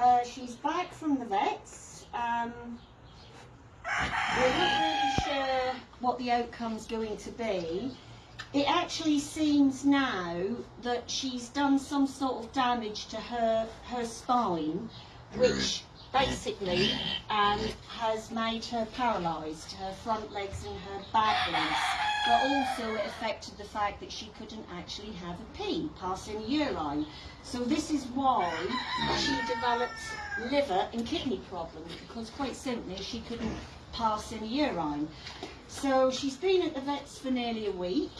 uh, she's back from the vets. Um, we're not really sure what the outcome's going to be. It actually seems now that she's done some sort of damage to her her spine, which basically um, has made her paralysed, her front legs and her back legs. But also it affected the fact that she couldn't actually have a pee, passing urine. So this is why she developed liver and kidney problems, because quite simply she couldn't pass any urine. So she's been at the vets for nearly a week.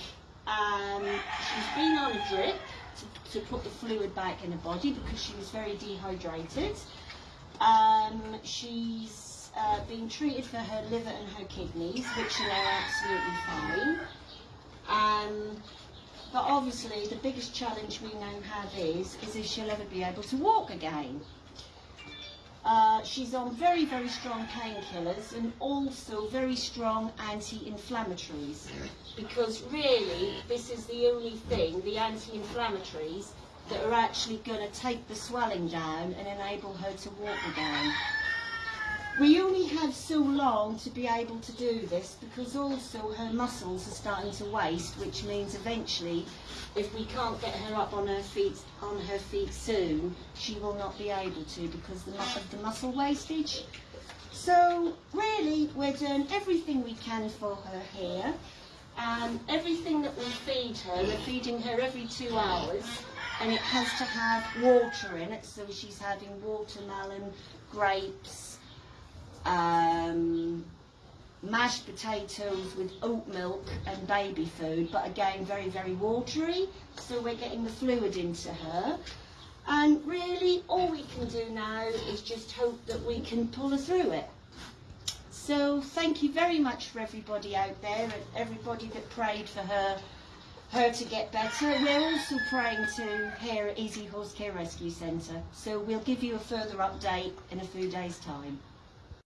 Um, she's been on a drip to, to put the fluid back in her body because she was very dehydrated. Um, she's uh, been treated for her liver and her kidneys, which are absolutely fine. Um, but obviously, the biggest challenge we now have is, is if she'll ever be able to walk again. Uh, she's on very, very strong painkillers and also very strong anti-inflammatories because really this is the only thing, the anti-inflammatories, that are actually going to take the swelling down and enable her to walk again. So long to be able to do this because also her muscles are starting to waste, which means eventually, if we can't get her up on her feet on her feet soon, she will not be able to because of the muscle wastage. So really, we're doing everything we can for her here, and everything that we feed her, we're feeding her every two hours, and it has to have water in it. So she's having watermelon, grapes, um, mashed potatoes with oat milk and baby food, but again very, very watery. So we're getting the fluid into her. And really, all we can do now is just hope that we can pull her through it. So thank you very much for everybody out there and everybody that prayed for her her to get better. We're also praying to here at Easy Horse Care Rescue Centre. So we'll give you a further update in a few days' time.